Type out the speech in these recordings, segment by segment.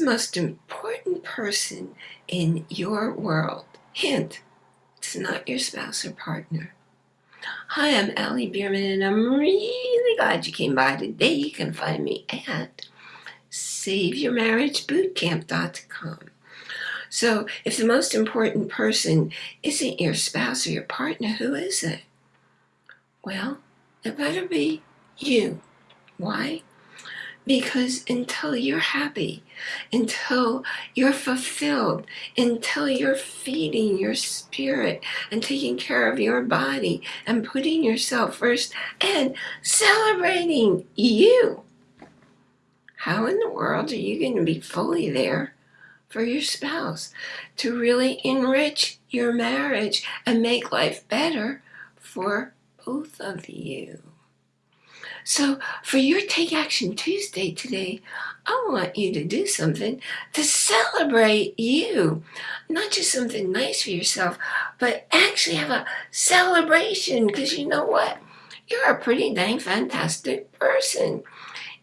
the most important person in your world? Hint, it's not your spouse or partner. Hi, I'm Allie Bierman, and I'm really glad you came by today. You can find me at SaveYourMarriageBootcamp.com. So, if the most important person isn't your spouse or your partner, who is it? Well, it better be you. Why? Because until you're happy, until you're fulfilled, until you're feeding your spirit and taking care of your body and putting yourself first and celebrating you, how in the world are you going to be fully there for your spouse to really enrich your marriage and make life better for both of you? So for your Take Action Tuesday today, I want you to do something to celebrate you. Not just something nice for yourself, but actually have a celebration because you know what? You're a pretty dang fantastic person.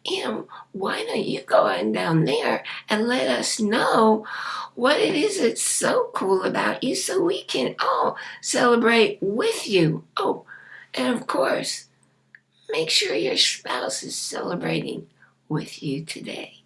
And why don't you go on down there and let us know what it is that's so cool about you so we can all celebrate with you. Oh, and of course, Make sure your spouse is celebrating with you today.